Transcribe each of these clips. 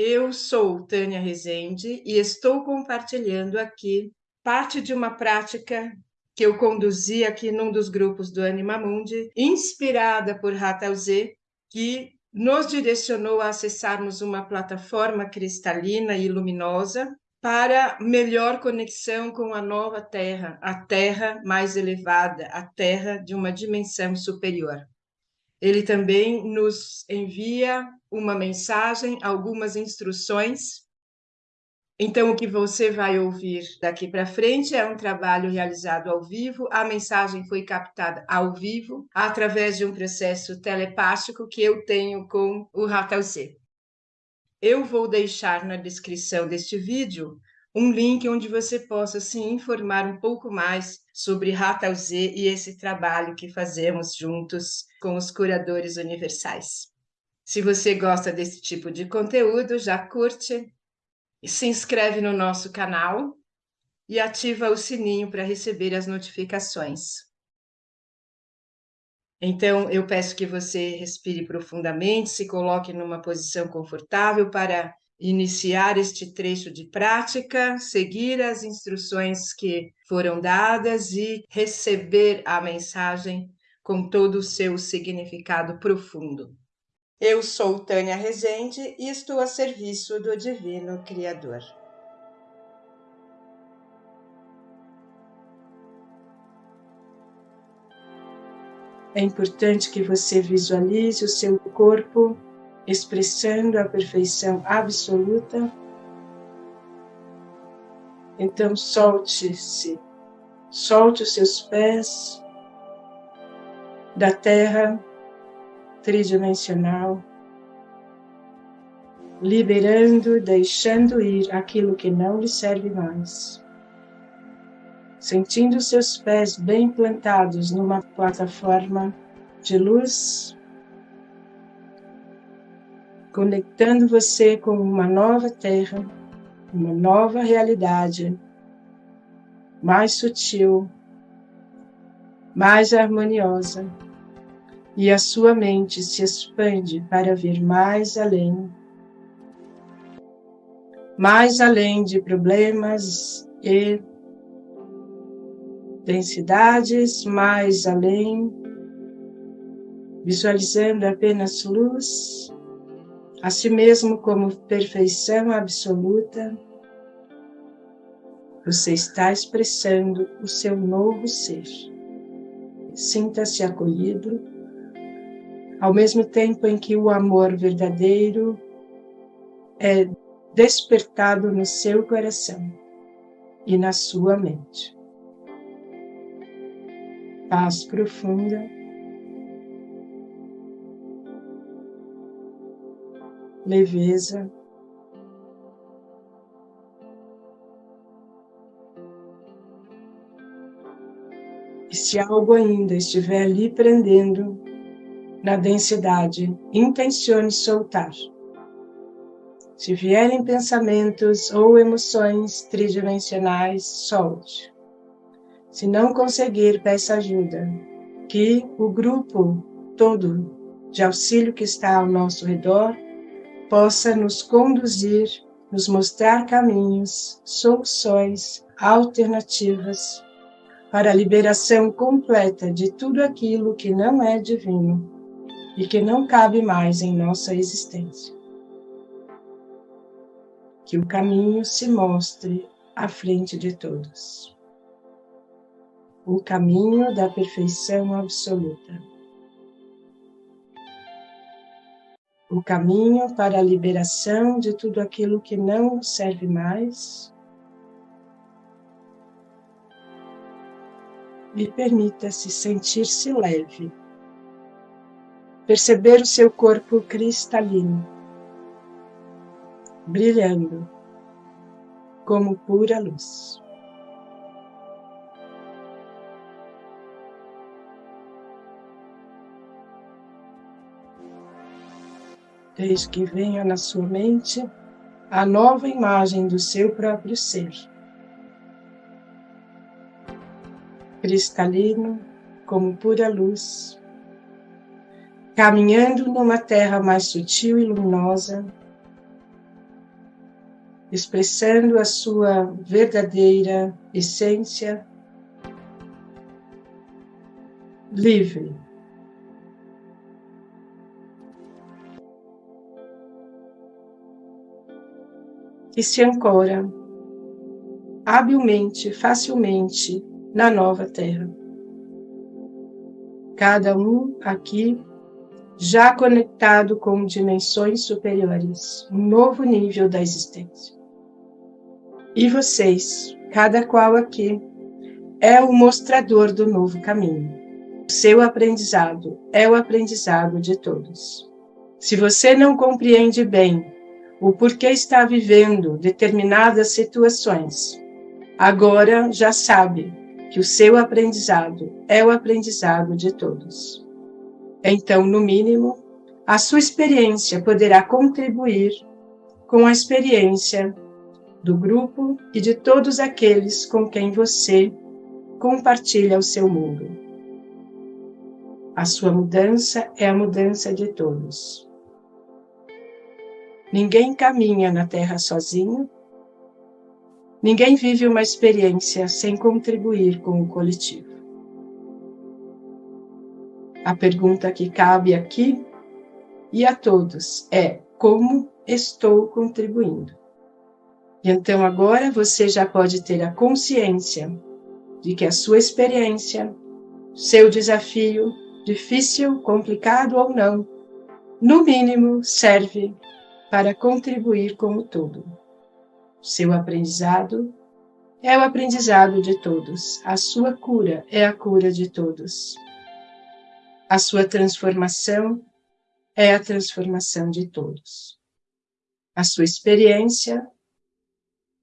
Eu sou Tânia Rezende e estou compartilhando aqui parte de uma prática que eu conduzi aqui num dos grupos do Anima Mundi, inspirada por Ratal Z, que nos direcionou a acessarmos uma plataforma cristalina e luminosa para melhor conexão com a nova Terra, a Terra mais elevada, a Terra de uma dimensão superior. Ele também nos envia uma mensagem, algumas instruções. Então, o que você vai ouvir daqui para frente é um trabalho realizado ao vivo. A mensagem foi captada ao vivo, através de um processo telepático que eu tenho com o Ratal C. Eu vou deixar na descrição deste vídeo um link onde você possa se informar um pouco mais sobre Ratal Z e esse trabalho que fazemos juntos com os curadores universais. Se você gosta desse tipo de conteúdo, já curte, se inscreve no nosso canal e ativa o sininho para receber as notificações. Então, eu peço que você respire profundamente, se coloque numa posição confortável para iniciar este trecho de prática, seguir as instruções que foram dadas e receber a mensagem com todo o seu significado profundo. Eu sou Tânia Rezende e estou a serviço do Divino Criador. É importante que você visualize o seu corpo expressando a perfeição absoluta. Então, solte-se, solte os seus pés, da terra tridimensional, liberando, deixando ir aquilo que não lhe serve mais. Sentindo seus pés bem plantados numa plataforma de luz, conectando você com uma nova terra, uma nova realidade, mais sutil, mais harmoniosa, e a sua mente se expande para ver mais além, mais além de problemas e densidades, mais além, visualizando apenas luz, a si mesmo como perfeição absoluta, você está expressando o seu novo ser. Sinta-se acolhido, ao mesmo tempo em que o amor verdadeiro é despertado no seu coração e na sua mente. Paz profunda. Leveza. E se algo ainda estiver lhe prendendo na densidade, intencione soltar. Se vierem pensamentos ou emoções tridimensionais, solte. Se não conseguir, peça ajuda, que o grupo todo de auxílio que está ao nosso redor possa nos conduzir, nos mostrar caminhos, soluções, alternativas para a liberação completa de tudo aquilo que não é divino e que não cabe mais em nossa existência. Que o caminho se mostre à frente de todos. O caminho da perfeição absoluta. O caminho para a liberação de tudo aquilo que não serve mais e permita-se sentir-se leve. Perceber o seu corpo cristalino, brilhando como pura luz. Desde que venha na sua mente a nova imagem do seu próprio ser cristalino, como pura luz, caminhando numa terra mais sutil e luminosa, expressando a sua verdadeira essência livre. Que se ancora habilmente, facilmente na nova terra. Cada um aqui já conectado com dimensões superiores, um novo nível da existência. E vocês, cada qual aqui, é o mostrador do novo caminho. O seu aprendizado é o aprendizado de todos. Se você não compreende bem o porquê está vivendo determinadas situações, agora já sabe que o seu aprendizado é o aprendizado de todos. Então, no mínimo, a sua experiência poderá contribuir com a experiência do grupo e de todos aqueles com quem você compartilha o seu mundo. A sua mudança é a mudança de todos. Ninguém caminha na Terra sozinho, ninguém vive uma experiência sem contribuir com o coletivo. A pergunta que cabe aqui e a todos é: como estou contribuindo? E então agora você já pode ter a consciência de que a sua experiência, seu desafio, difícil, complicado ou não, no mínimo serve para contribuir com o todo. Seu aprendizado é o aprendizado de todos, a sua cura é a cura de todos. A sua transformação é a transformação de todos. A sua experiência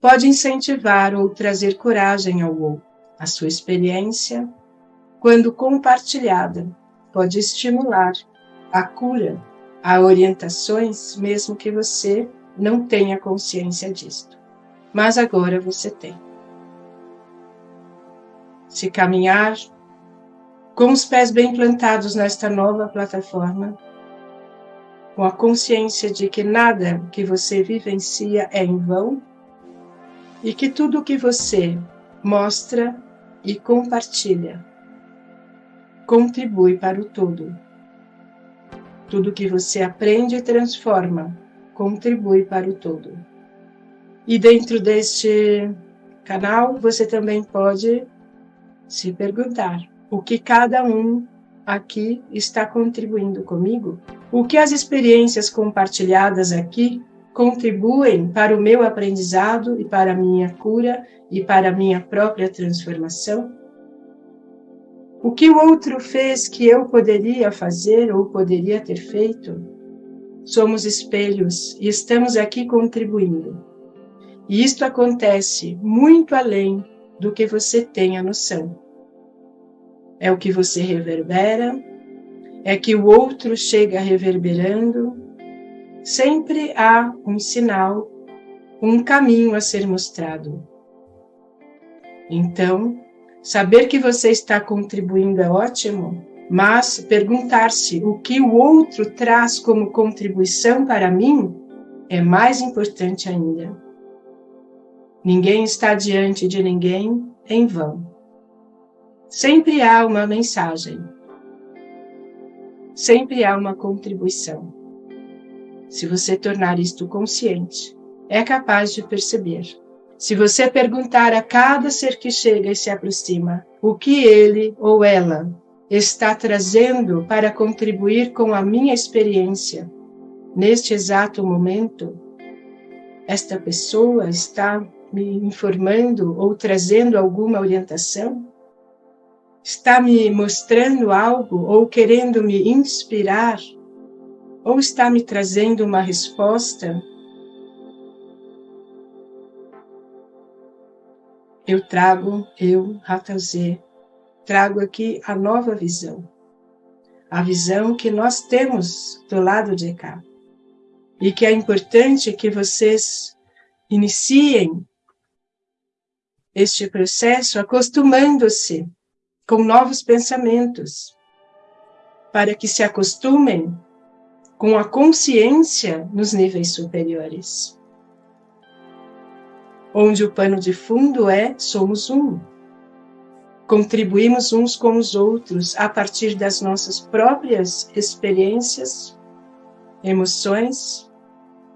pode incentivar ou trazer coragem ao outro. A sua experiência, quando compartilhada, pode estimular a cura, a orientações, mesmo que você não tenha consciência disto. Mas agora você tem. Se caminhar com os pés bem plantados nesta nova plataforma, com a consciência de que nada que você vivencia é em vão e que tudo o que você mostra e compartilha contribui para o todo. Tudo que você aprende e transforma contribui para o todo. E dentro deste canal você também pode se perguntar: o que cada um aqui está contribuindo comigo, o que as experiências compartilhadas aqui contribuem para o meu aprendizado e para a minha cura e para a minha própria transformação? O que o outro fez que eu poderia fazer ou poderia ter feito? Somos espelhos e estamos aqui contribuindo. E isto acontece muito além do que você tem a noção é o que você reverbera, é que o outro chega reverberando. Sempre há um sinal, um caminho a ser mostrado. Então, saber que você está contribuindo é ótimo, mas perguntar-se o que o outro traz como contribuição para mim é mais importante ainda. Ninguém está diante de ninguém em vão. Sempre há uma mensagem. Sempre há uma contribuição. Se você tornar isto consciente, é capaz de perceber. Se você perguntar a cada ser que chega e se aproxima o que ele ou ela está trazendo para contribuir com a minha experiência neste exato momento, esta pessoa está me informando ou trazendo alguma orientação? Está me mostrando algo ou querendo me inspirar? Ou está me trazendo uma resposta? Eu trago, eu, Ratazê, trago aqui a nova visão. A visão que nós temos do lado de cá. E que é importante que vocês iniciem este processo acostumando-se com novos pensamentos, para que se acostumem com a consciência nos níveis superiores. onde o pano de fundo é somos um. Contribuímos uns com os outros a partir das nossas próprias experiências, emoções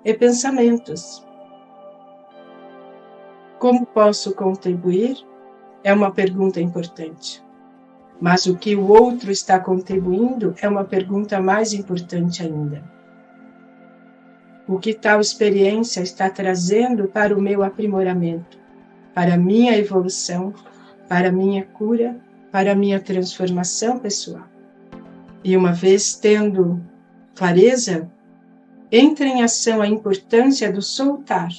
e pensamentos. Como posso contribuir? É uma pergunta importante. Mas o que o outro está contribuindo é uma pergunta mais importante ainda. O que tal experiência está trazendo para o meu aprimoramento, para a minha evolução, para a minha cura, para a minha transformação pessoal? E uma vez tendo clareza, entra em ação a importância do soltar,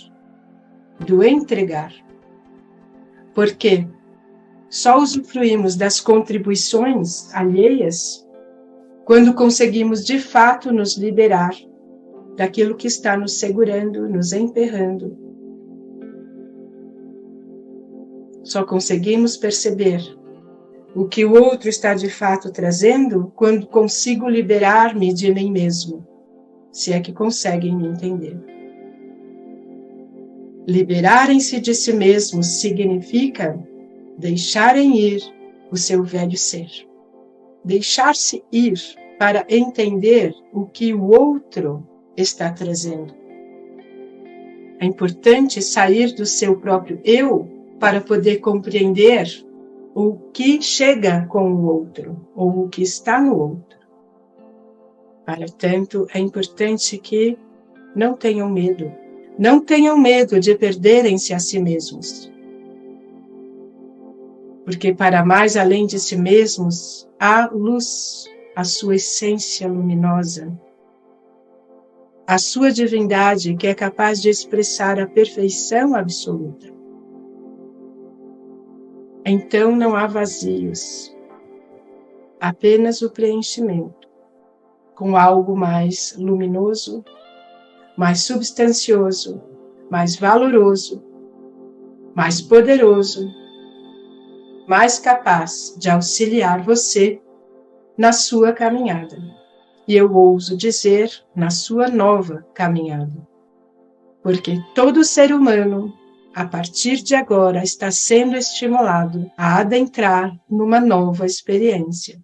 do entregar. Porque só usufruímos das contribuições alheias quando conseguimos de fato nos liberar daquilo que está nos segurando, nos emperrando. Só conseguimos perceber o que o outro está de fato trazendo quando consigo liberar-me de mim mesmo, se é que conseguem me entender. Liberarem-se de si mesmos significa deixarem ir o seu velho ser. Deixar-se ir para entender o que o outro está trazendo. É importante sair do seu próprio eu para poder compreender o que chega com o outro ou o que está no outro. Para tanto, é importante que não tenham medo. Não tenham medo de perderem-se a si mesmos porque para mais além de si mesmos há luz, a sua essência luminosa, a sua divindade que é capaz de expressar a perfeição absoluta. Então não há vazios, apenas o preenchimento. Com algo mais luminoso, mais substancioso, mais valoroso, mais poderoso mais capaz de auxiliar você na sua caminhada. E eu ouso dizer, na sua nova caminhada. Porque todo ser humano, a partir de agora, está sendo estimulado a adentrar numa nova experiência.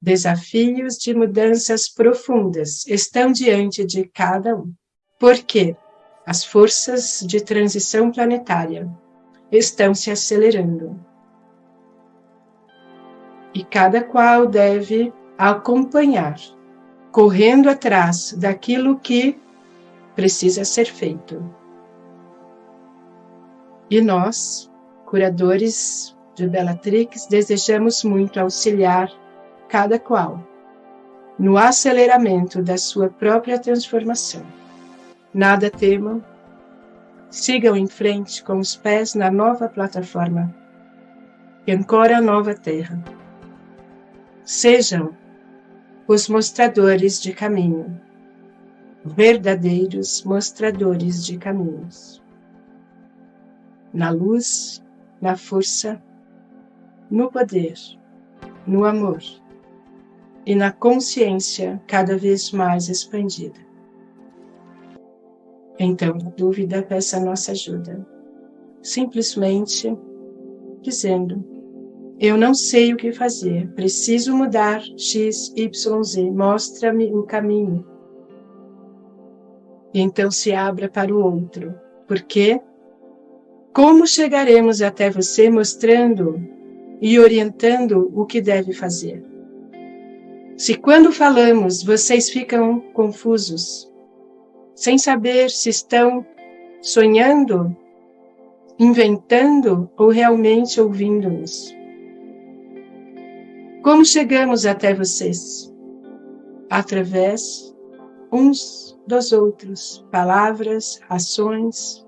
Desafios de mudanças profundas estão diante de cada um. Porque as forças de transição planetária estão se acelerando e cada qual deve acompanhar, correndo atrás daquilo que precisa ser feito. E nós, curadores de Bellatrix, desejamos muito auxiliar cada qual no aceleramento da sua própria transformação. Nada temam, sigam em frente com os pés na nova plataforma e ancora a nova terra sejam os mostradores de caminho, verdadeiros mostradores de caminhos. Na luz, na força, no poder, no amor e na consciência cada vez mais expandida. Então, na dúvida, peça nossa ajuda, simplesmente dizendo eu não sei o que fazer. Preciso mudar X, Y, Z. Mostra-me o caminho. Então se abra para o outro. Porque como chegaremos até você mostrando e orientando o que deve fazer? Se quando falamos vocês ficam confusos, sem saber se estão sonhando, inventando ou realmente ouvindo-nos. Como chegamos até vocês? Através uns dos outros, palavras, ações.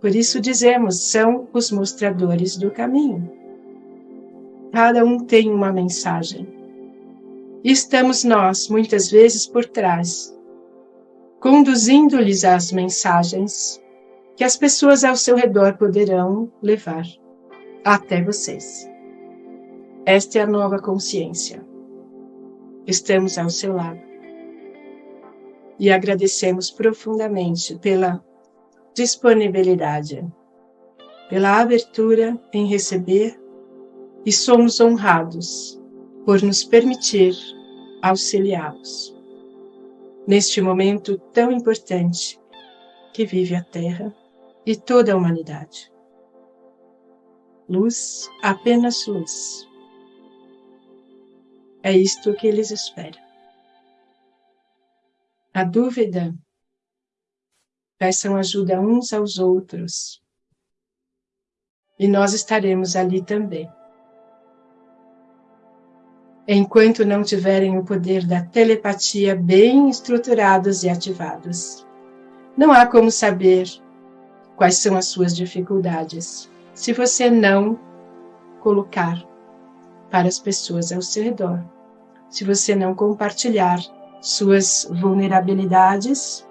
Por isso dizemos, são os mostradores do caminho. Cada um tem uma mensagem. E estamos nós, muitas vezes, por trás, conduzindo-lhes as mensagens que as pessoas ao seu redor poderão levar até vocês. Esta é a nova consciência. Estamos ao seu lado. E agradecemos profundamente pela disponibilidade, pela abertura em receber e somos honrados por nos permitir auxiliá-los neste momento tão importante que vive a Terra e toda a humanidade. Luz, apenas luz. É isto que eles esperam. A dúvida, peçam ajuda uns aos outros. E nós estaremos ali também. Enquanto não tiverem o poder da telepatia bem estruturados e ativados. Não há como saber quais são as suas dificuldades se você não colocar para as pessoas ao seu redor. Se você não compartilhar suas vulnerabilidades,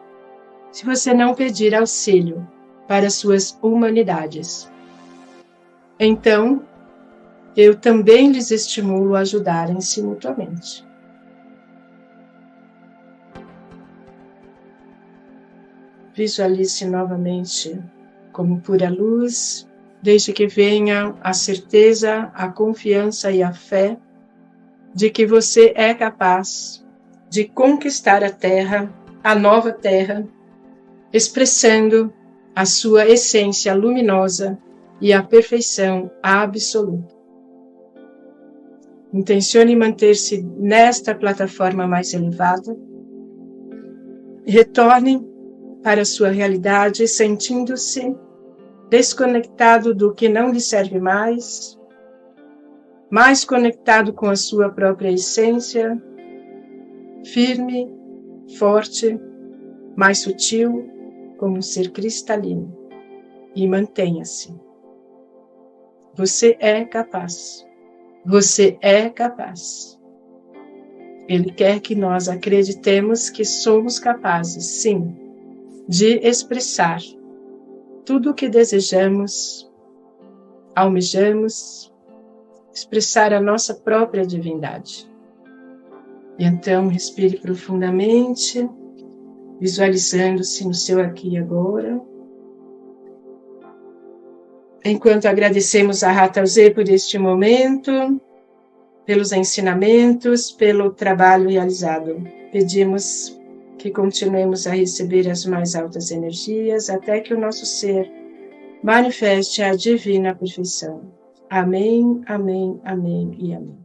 se você não pedir auxílio para suas humanidades. Então, eu também lhes estimulo a ajudarem-se mutuamente. Visualize novamente como pura luz, desde que venha a certeza, a confiança e a fé de que você é capaz de conquistar a terra, a nova terra, expressando a sua essência luminosa e a perfeição absoluta. Intencione manter-se nesta plataforma mais elevada. Retorne para a sua realidade sentindo-se desconectado do que não lhe serve mais, mais conectado com a sua própria essência, firme, forte, mais sutil, como um ser cristalino. E mantenha-se. Você é capaz. Você é capaz. Ele quer que nós acreditemos que somos capazes, sim, de expressar tudo o que desejamos, almejamos, expressar a nossa própria divindade. E então respire profundamente, visualizando-se no seu aqui e agora. Enquanto agradecemos a Rata Z por este momento, pelos ensinamentos, pelo trabalho realizado, pedimos que continuemos a receber as mais altas energias até que o nosso ser manifeste a divina perfeição. Amém, amém, amém e amém.